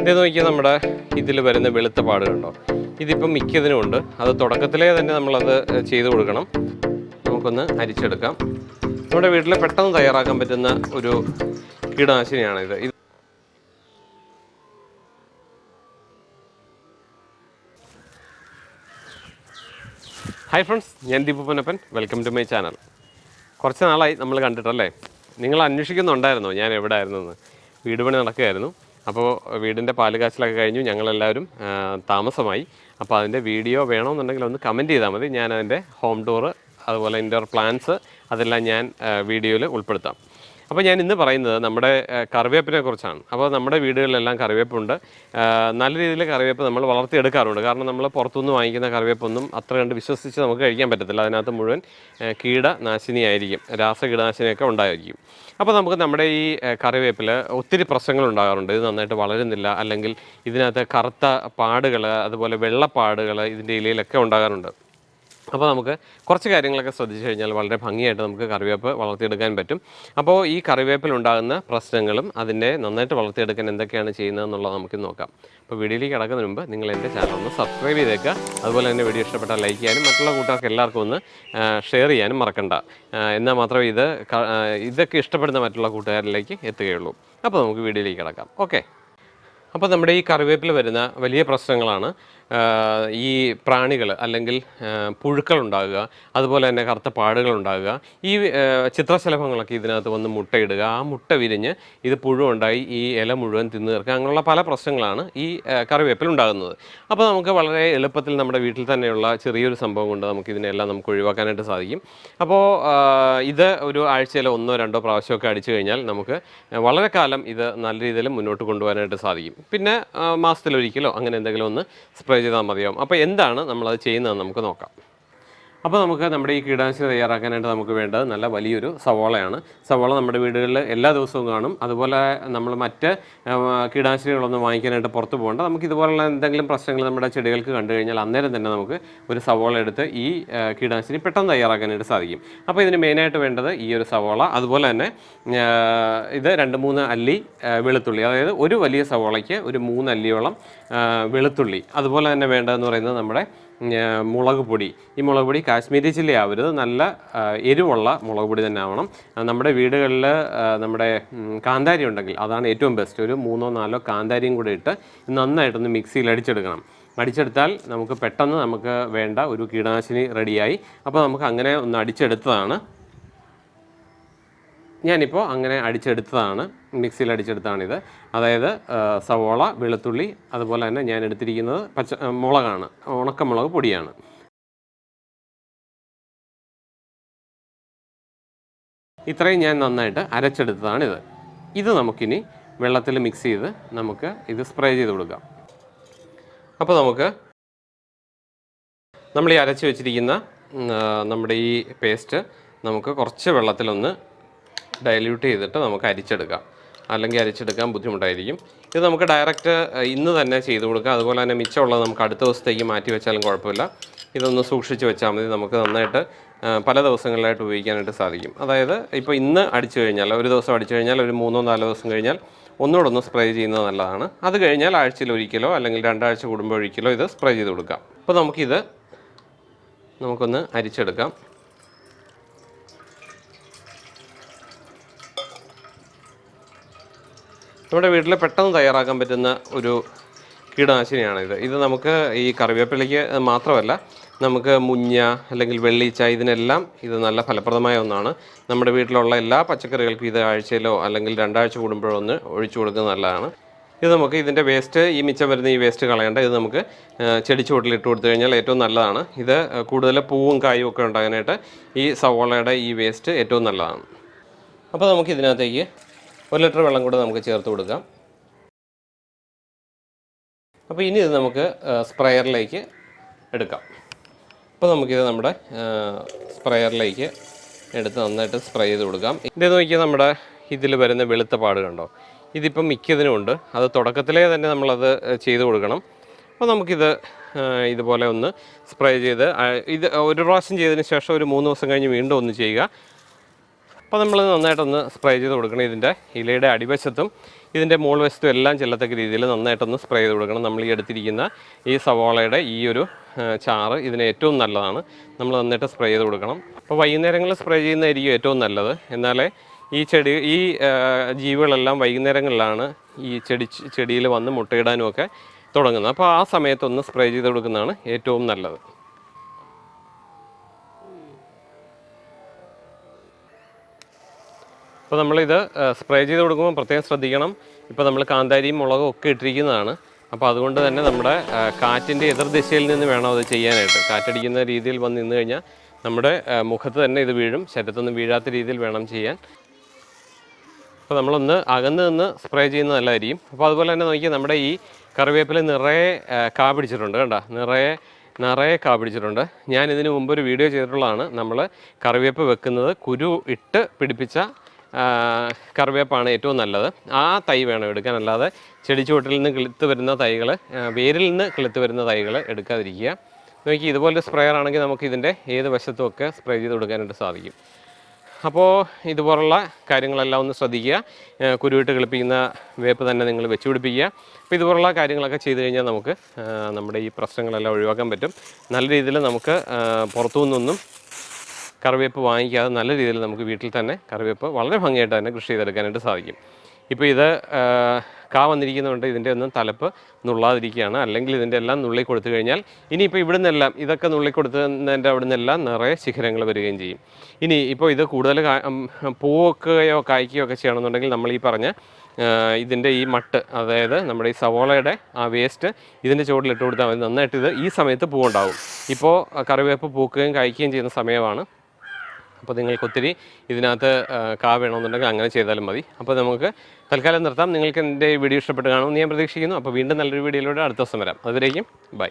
ഇത് നോക്കിയാൽ നമ്മുടെ ഇതിൽ വരുന്ന വെളുത്ത പാടുകളുണ്ടോ ഇതിപ്പം മിക്കതിനും ഉണ്ട്. അത് തുടക്കത്തിലേ തന്നെ നമ്മളത് ചെയ്ത് കൊടുക്കണം. നമുക്കൊന്ന് അരിച്ചെടുക്കാം. നമ്മുടെ വീട്ടിൽ പെട്ടെന്ന് തയ്യാറാക്കാൻ പറ്റുന്ന ഒരു കീടനാശിനിയാണ് ഇത് ഹായ് ഫ്രണ്ട്സ് ഞാൻ Deepu Ponnappan. Welcome to my channel കുറച്ച് നാളായി നമ്മൾ കണ്ടിട്ടല്ലേ? നിങ്ങൾ അന്വേഷിക്കുന്നുണ്ടായിരുന്നോ? ഞാൻ എവിടെ ആയിരുന്നെന്ന് വീട് പണി നടക്കുകയായിരുന്നു. അപ്പോൾ വീടിന്റെ പാൽ കാച്ചിലൊക്കെ കഴിഞ്ഞു ഞങ്ങളെല്ലാവരും താമസമായി. അപ്പോൾ അതിന്റെ വീഡിയോ വേണമെന്നുണ്ടെങ്കിൽ ഒന്ന് കമന്റ് ചെയ്താൽ മതി. ഞാൻ അതിന്റെ ഹോം ടൂറ് അതുപോലെ ഇൻഡോർ പ്ലാൻസ് അതെല്ലാം ഞാൻ വീഡിയോയിൽ ഉൾപ്പെടുത്താം. അപ്പോൾ ഞാൻ ഇന്ന് പറയുന്നത് നമ്മുടെ കറിവേപ്പിനെ കുറിച്ചാണ്. അപ്പോൾ നമ്മുടെ വീടുകളിലെല്ലാം കറിവേപ്പുണ്ട്. നല്ല രീതിയിൽ കറിവേപ്പ് നമ്മൾ വളർത്തിയെടുക്കാറുണ്ട്. കാരണം നമ്മൾ പുറത്തുനിന്ന് വാങ്ങിക്കുന്ന കറിവേപ്പൊന്നും അത്ര കണ്ട് വിശ്വസിച്ച് നമുക്ക് കഴിക്കാൻ പറ്റത്തില്ല. അതിനകത്ത് മുഴുവൻ കീടനാശിനിയായിരിക്കും. രാസകീടനാശിനിയൊക്കെ ഉണ്ടായിരിക്കും. അപ്പോൾ നമുക്ക് നമ്മുടെ ഈ കറിവേപ്പിൽ ഒത്തിരി പ്രശ്നങ്ങൾ ഉണ്ടാകാറുണ്ട്. ഇത് നന്നായിട്ട് വളരുന്നില്ല. അല്ലെങ്കിൽ ഇതിനകത്ത് കറുത്ത പാടുകൾ അതുപോലെ വെള്ളപ്പാടുകൾ ഇതിന്റെ ഇലയിലൊക്കെ ഉണ്ടാകാറുണ്ട്. അപ്പോൾ നമുക്ക് കുറച്ച് കാര്യങ്ങളൊക്കെ ശ്രദ്ധിച്ചു കഴിഞ്ഞാൽ വളരെ ഭംഗിയായിട്ട് നമുക്ക് കറിവേപ്പ് വളർത്തിയെടുക്കാൻ പറ്റും. അപ്പോൾ ഈ കറിവേപ്പിൽ ഉണ്ടാകുന്ന പ്രശ്നങ്ങളും അതിനെ നന്നായിട്ട് വളർത്തിയെടുക്കാൻ എന്തൊക്കെയാണ് ചെയ്യുന്നതെന്നുള്ളത് നമുക്ക് നോക്കാം. അപ്പോൾ വീഡിയോയിലേക്ക് കിടക്കുന്നതിന് മുമ്പ് നിങ്ങൾ എന്റെ ചാനൽ ഒന്ന് സബ്സ്ക്രൈബ് ചെയ്തേക്കുക അതുപോലെ തന്നെ വീഡിയോ ഇഷ്ടപ്പെട്ടാൽ ലൈക്ക് ചെയ്യാനും മറ്റുള്ള കൂട്ടുകാർക്ക് എല്ലാവർക്കും ഒന്ന് ഷെയർ ചെയ്യാനും മറക്കണ്ട. എന്നാൽ മാത്രമേ ഇത് ഇതൊക്കെ ഇഷ്ടപ്പെടുന്ന മറ്റുള്ള കൂട്ടുകാരിലേക്ക് എത്തുകയുള്ളൂ. അപ്പോൾ നമുക്ക് വീഡിയോയിലേക്ക് കിടക്കാം. ഓക്കെ. അപ്പോൾ നമ്മുടെ ഈ കറിവേപ്പിൽ വരുന്ന വലിയ പ്രശ്നങ്ങളാണ്. ഈ പ്രാണികൾ അല്ലെങ്കിൽ പുഴുക്കൾ ഉണ്ടാകുക അതുപോലെ തന്നെ കറുത്ത പാടുകൾ ഉണ്ടാകുക ഈ ചിത്രശലഭങ്ങളൊക്കെ ഇതിനകത്ത് വന്ന് മുട്ടയിടുക ആ മുട്ട വിരിഞ്ഞ് ഇത് പുഴു ഉണ്ടായി ഈ ഇല മുഴുവൻ തിന്നു തീർക്കുക അങ്ങനെയുള്ള പല പ്രശ്നങ്ങളാണ് ഈ കറിവേപ്പിൽ ഉണ്ടാകുന്നത്. അപ്പോൾ നമുക്ക് വളരെ എളുപ്പത്തിൽ നമ്മുടെ വീട്ടിൽ തന്നെയുള്ള ചെറിയൊരു സംഭവം കൊണ്ട് നമുക്ക് ഇതിനെല്ലാം നമുക്ക് ഒഴിവാക്കാനായിട്ട് സാധിക്കും. അപ്പോൾ ഇത് ഒരു ആഴ്ചയിൽ ഒന്നോ രണ്ടോ പ്രാവശ്യമൊക്കെ അടിച്ചു കഴിഞ്ഞാൽ നമുക്ക് വളരെ കാലം ഇത് നല്ല രീതിയിൽ മുന്നോട്ട് കൊണ്ടുപോകാനായിട്ട് സാധിക്കും. പിന്നെ മാസത്തിലൊരിക്കലോ അങ്ങനെ എന്തെങ്കിലും ഒന്ന് സ്പ്രേ ചെയ്താൽ മതിയാവും. അപ്പോൾ എന്താണ് നമ്മളത് ചെയ്യുന്നതെന്ന് നമുക്ക് നോക്കാം. അപ്പോൾ നമുക്ക് നമ്മുടെ ഈ കീടനാശിനി തയ്യാറാക്കാനായിട്ട് നമുക്ക് വേണ്ടത് നല്ല വലിയൊരു സവോളയാണ്. സവോള നമ്മുടെ വീടുകളിൽ എല്ലാ ദിവസവും കാണും. അതുപോലെ നമ്മൾ മറ്റ് കീടനാശിനികളൊന്നും വാങ്ങിക്കാനായിട്ട് പുറത്ത് പോകേണ്ട. നമുക്ക് ഇതുപോലുള്ള എന്തെങ്കിലും പ്രശ്നങ്ങൾ നമ്മുടെ ചെടികൾക്ക് കണ്ടു കഴിഞ്ഞാൽ അന്നേരം തന്നെ നമുക്ക് ഒരു സവോള എടുത്ത് ഈ കീടനാശിനി പെട്ടെന്ന് തയ്യാറാക്കാനായിട്ട് സാധിക്കും. അപ്പോൾ ഇതിന് മെയിനായിട്ട് വേണ്ടത് ഈ ഒരു സവോള. അതുപോലെ തന്നെ ഇത് രണ്ട് മൂന്ന് അല്ലി വെളുത്തുള്ളി. അതായത് ഒരു വലിയ സവോളയ്ക്ക് ഒരു മൂന്ന് അല്ലിയോളം വെളുത്തുള്ളി. അതുപോലെ തന്നെ വേണ്ടതെന്ന് പറയുന്നത് നമ്മുടെ മുളക് പൊടി. ഈ മുളക് പൊടി കാശ്മീരി ചില്ലി ആവരുത്. നല്ല എരിവുള്ള മുളക് പൊടി തന്നെ ആവണം. നമ്മുടെ വീടുകളിൽ നമ്മുടെ കാന്താരി ഉണ്ടെങ്കിൽ അതാണ് ഏറ്റവും ബെസ്റ്റ് ഒരു മൂന്നോ നാലോ കാന്താരിയും കൂടെ ഇട്ട് നന്നായിട്ടൊന്ന് മിക്സിയിൽ അടിച്ചെടുക്കണം. അടിച്ചെടുത്താൽ നമുക്ക് പെട്ടെന്ന് നമുക്ക് വേണ്ട ഒരു കീടനാശിനി റെഡിയായി അപ്പോൾ നമുക്ക് അങ്ങനെ ഒന്ന് അടിച്ചെടുത്തതാണ്. ഞാനിപ്പോൾ അങ്ങനെ അടിച്ചെടുത്തതാണ് മിക്സിയിൽ അടിച്ചെടുത്തതാണിത് അതായത് സവോള വെളുത്തുള്ളി അതുപോലെ തന്നെ ഞാൻ എടുത്തിരിക്കുന്നത് പച്ച മുളകാണ് ഉണക്കമുളക് പൊടിയാണ്. ഇത്രയും ഞാൻ നന്നായിട്ട് അരച്ചെടുത്തതാണിത്. ഇത് നമുക്കിനി വെള്ളത്തിൽ മിക്സ് ചെയ്ത് നമുക്ക് ഇത് സ്പ്രേ ചെയ്ത് കൊടുക്കാം. അപ്പോൾ നമുക്ക് നമ്മൾ ഈ അരച്ച് വെച്ചിരിക്കുന്ന നമ്മുടെ ഈ പേസ്റ്റ് നമുക്ക് കുറച്ച് വെള്ളത്തിലൊന്ന് ഡൈല്യൂട്ട് ചെയ്തിട്ട് നമുക്ക് അരിച്ചെടുക്കാം. അല്ലെങ്കിൽ അരിച്ചെടുക്കാൻ ബുദ്ധിമുട്ടായിരിക്കും. ഇത് നമുക്ക് ഡയറക്റ്റ് ഇന്ന് തന്നെ ചെയ്ത് കൊടുക്കാം. അതുപോലെ തന്നെ മിച്ചമുള്ളത് നമുക്ക് അടുത്ത ദിവസത്തേക്ക് മാറ്റി വെച്ചാലും കുഴപ്പമില്ല. ഇതൊന്ന് സൂക്ഷിച്ച് വെച്ചാൽ മതി. നമുക്ക് നന്നായിട്ട് പല ദിവസങ്ങളിലായിട്ട് ഉപയോഗിക്കാനായിട്ട് സാധിക്കും. അതായത് ഇപ്പോൾ ഇന്ന് അടിച്ചു കഴിഞ്ഞാൽ ഒരു ദിവസം അടിച്ചു കഴിഞ്ഞാൽ ഒരു മൂന്നോ നാലോ ദിവസം കഴിഞ്ഞാൽ ഒന്നുകൂടെ ഒന്ന് സ്പ്രേ ചെയ്യുന്നത് നല്ലതാണ്. അത് കഴിഞ്ഞാൽ ആഴ്ചയിൽ ഒരിക്കലോ അല്ലെങ്കിൽ രണ്ടാഴ്ച കൂടുമ്പോൾ ഒരിക്കലോ ഇത് സ്പ്രേ ചെയ്ത് കൊടുക്കാം. അപ്പോൾ നമുക്കിത് നമുക്കൊന്ന് അരിച്ചെടുക്കാം. നമ്മുടെ വീട്ടിൽ പെട്ടെന്ന് തയ്യാറാക്കാൻ പറ്റുന്ന ഒരു കീടനാശിനിയാണിത്. ഇത് നമുക്ക് ഈ കറിവേപ്പിലയ്ക്ക് മാത്രമല്ല നമുക്ക് മുഞ്ഞ അല്ലെങ്കിൽ വെള്ളീച്ച ഇതിനെല്ലാം ഇത് നല്ല ഫലപ്രദമായ ഒന്നാണ്. നമ്മുടെ വീട്ടിലുള്ള എല്ലാ പച്ചക്കറികൾക്കും ഇത് ആഴ്ചയിലോ അല്ലെങ്കിൽ രണ്ടാഴ്ച കൂടുമ്പോഴോ ഒന്ന് ഒഴിച്ചു കൊടുക്കുന്നത് നല്ലതാണ്. ഇത് നമുക്ക് ഇതിന്റെ വേസ്റ്റ് ഈ മിച്ചം വരുന്ന ഈ വേസ്റ്റ് കളയേണ്ട. ഇത് നമുക്ക് ചെടിച്ചുവട്ടിൽ ഇട്ട് കൊടുത്തു കഴിഞ്ഞാൽ ഏറ്റവും നല്ലതാണ്. ഇത് കൂടുതൽ പൂവും കായും ഒക്കെ ഉണ്ടാകാനായിട്ട് ഈ സവോളയുടെ ഈ വേസ്റ്റ് ഏറ്റവും നല്ലതാണ്. അപ്പോൾ നമുക്ക് ഇതിനകത്തേക്ക് ഒരു ലിറ്റർ വെള്ളം കൂടെ നമുക്ക് ചേർത്ത് കൊടുക്കാം. അപ്പോൾ ഇനി ഇത് നമുക്ക് സ്പ്രെയറിലേക്ക് എടുക്കാം. അപ്പോൾ നമുക്കിത് നമ്മുടെ സ്പ്രെയറിലേക്ക് എടുത്ത് നന്നായിട്ട് സ്പ്രേ ചെയ്ത് കൊടുക്കാം. ഇത് നോക്കിയാൽ നമ്മുടെ ഇതിൽ വരുന്ന വെളുത്ത പാട് കണ്ടോ? ഇതിപ്പം മിക്കതിനുമുണ്ട് അത് തുടക്കത്തിലേ തന്നെ നമ്മളത് ചെയ്ത് കൊടുക്കണം. അപ്പോൾ നമുക്കിത് ഇതുപോലെ ഒന്ന് സ്പ്രേ ചെയ്ത് ഇത് ഒരു പ്രാവശ്യം ചെയ്തതിന് ശേഷം ഒരു മൂന്ന് ദിവസം കഴിഞ്ഞ് വീണ്ടും ഒന്ന് ചെയ്യുക. അപ്പോൾ നമ്മൾ നന്നായിട്ടൊന്ന് സ്പ്രേ ചെയ്ത് കൊടുക്കണം ഇതിന്റെ ഇലയുടെ അടിവശത്തും. ഇതിന്റെ മോൾ വശത്തും എല്ലാം ചെല്ലത്തക്ക രീതിയിൽ നന്നായിട്ടൊന്ന് സ്പ്രേ ചെയ്ത് കൊടുക്കണം. നമ്മൾ ഈ എടുത്തിരിക്കുന്ന ഈ സവോളയുടെ ഈ ഒരു ചാറ് ഇതിന് ഏറ്റവും നല്ലതാണ്. നമ്മൾ നന്നായിട്ട് സ്പ്രേ ചെയ്ത് കൊടുക്കണം. അപ്പോൾ വൈകുന്നേരങ്ങളിൽ സ്പ്രേ ചെയ്യുന്നതായിരിക്കും ഏറ്റവും നല്ലത്. എന്നാലേ ഈ ചെടി ഈ ജീവികളെല്ലാം വൈകുന്നേരങ്ങളിലാണ് ഈ ചെടി ചെടിയിൽ വന്ന് മുട്ടയിടാനും ഒക്കെ തുടങ്ങുന്നത്. അപ്പോൾ ആ സമയത്തൊന്ന് സ്പ്രേ ചെയ്ത് കൊടുക്കുന്നതാണ് ഏറ്റവും നല്ലത്. അപ്പോൾ നമ്മളിത് സ്പ്രേ ചെയ്ത് കൊടുക്കുമ്പോൾ പ്രത്യേകം ശ്രദ്ധിക്കണം. ഇപ്പോൾ നമ്മൾ കാന്താരിയും മുളകും ഒക്കെ ഇട്ടിരിക്കുന്നതാണ്. അപ്പോൾ അതുകൊണ്ട് തന്നെ നമ്മുടെ കാറ്റിന്റെ എതിർദിശയിൽ നിന്ന് വേണം അത് ചെയ്യാനായിട്ട്. കാറ്റടിക്കുന്ന രീതിയിൽ വന്ന് നിന്ന് കഴിഞ്ഞാൽ നമ്മുടെ മുഖത്ത് തന്നെ ഇത് വീഴും. ശരീരത്തൊന്നും വീഴാത്ത രീതിയിൽ വേണം ചെയ്യാൻ. അപ്പോൾ നമ്മളൊന്ന് അകന്ന് നിന്ന് സ്പ്രേ ചെയ്യുന്നത് നല്ലതായിരിക്കും. അപ്പോൾ അതുപോലെ തന്നെ നോക്കിയാൽ നമ്മുടെ ഈ കറിവേപ്പില നിറയെ കാ പിടിച്ചിട്ടുണ്ട്. കണ്ട നിറയെ നിറയെ കാ പിടിച്ചിട്ടുണ്ട്. ഞാൻ ഇതിന് മുമ്പ് ഒരു വീഡിയോ ചെയ്തിട്ടുള്ളതാണ്. നമ്മൾ കറിവേപ്പ് വെക്കുന്നത് കുരു ഇട്ട് പിടിപ്പിച്ച കറിവേപ്പാണ് ഏറ്റവും നല്ലത്. ആ തൈ വേണം എടുക്കാൻ. അല്ലാതെ ചെടി ചുവട്ടിൽ നിന്ന് കിളുത്ത് വരുന്ന തൈകൾ വേരിൽ നിന്ന് കിളുത്ത് വരുന്ന തൈകൾ എടുക്കാതിരിക്കുക. നോക്കി ഇതുപോലൊരു സ്പ്രേയർ ആണെങ്കിൽ നമുക്ക് ഇതിന്റെ ഏത് വശത്തും ഒക്കെ സ്പ്രേ ചെയ്ത് കൊടുക്കാനായിട്ട് സാധിക്കും. അപ്പോൾ ഇതുപോലുള്ള കാര്യങ്ങളെല്ലാം ഒന്ന് ശ്രദ്ധിക്കുക. കുരുവിട്ട് കിളിപ്പിക്കുന്ന വേപ്പ് തന്നെ നിങ്ങൾ വെച്ച് പിടിപ്പിക്കുക. അപ്പോൾ ഇതുപോലുള്ള കാര്യങ്ങളൊക്കെ ചെയ്തു കഴിഞ്ഞാൽ നമുക്ക് നമ്മുടെ ഈ പ്രശ്നങ്ങളെല്ലാം ഒഴിവാക്കാൻ പറ്റും. നല്ല രീതിയിൽ നമുക്ക് പുറത്തു നിന്നൊന്നും കറിവേപ്പ് വാങ്ങിക്കാതെ നല്ല രീതിയിൽ നമുക്ക് വീട്ടിൽ തന്നെ കറിവേപ്പ് വളരെ ഭംഗിയായിട്ട് തന്നെ കൃഷി ചെയ്തെടുക്കാനായിട്ട് സാധിക്കും. ഇപ്പോൾ ഇത് കാ വന്നിരിക്കുന്നതുകൊണ്ട് ഇതിന്റെ ഒന്നും തലപ്പ് നുള്ളാതിരിക്കുകയാണ്. അല്ലെങ്കിൽ ഇതിന്റെ എല്ലാം നുള്ളി കൊടുത്തു കഴിഞ്ഞാൽ ഇനിയിപ്പോൾ ഇവിടെ നിന്നെല്ലാം ഇതൊക്കെ നുള്ളി കൊടുത്തതിന്റെ അവിടെ നിന്നെല്ലാം നിറയെ ശിഖരങ്ങൾ വരികയും ചെയ്യും. ഇനി ഇപ്പോൾ ഇത് കൂടുതൽ പൂവൊക്കെയോ കായ്ക്കുകയോ ഒക്കെ ചെയ്യണമെന്നുണ്ടെങ്കിൽ നമ്മൾ ഈ പറഞ്ഞ ഇതിന്റെ ഈ മട്ട് അതായത് നമ്മുടെ ഈ സവോളയുടെ ആ വേസ്റ്റ് ഇതിന്റെ ചുവട്ടിൽ ഇട്ട് കൊടുത്താൽ മതി. നന്നായിട്ട് ഇത് ഈ സമയത്ത് പൂവുണ്ടാവും. ഇപ്പോൾ കറിവേപ്പ് പൂക്കുകയും കായ്ക്കുകയും ചെയ്യുന്ന സമയമാണ്. അപ്പോൾ നിങ്ങൾക്ക് ഒത്തിരി ഇതിനകത്ത് കാ വേണമെന്നുണ്ടെങ്കിൽ അങ്ങനെ ചെയ്താലും മതി. അപ്പോൾ നമുക്ക് തൽക്കാലം നിർത്താം. നിങ്ങൾക്ക് എന്റെ വീഡിയോ ഇഷ്ടപ്പെട്ട് കാണുമെന്ന് ഞാൻ പ്രതീക്ഷിക്കുന്നു. അപ്പോൾ വീണ്ടും നല്ലൊരു വീഡിയോയിലൂടെ അടുത്ത ദിവസം വരാം. അതുവരേക്കും ബൈ.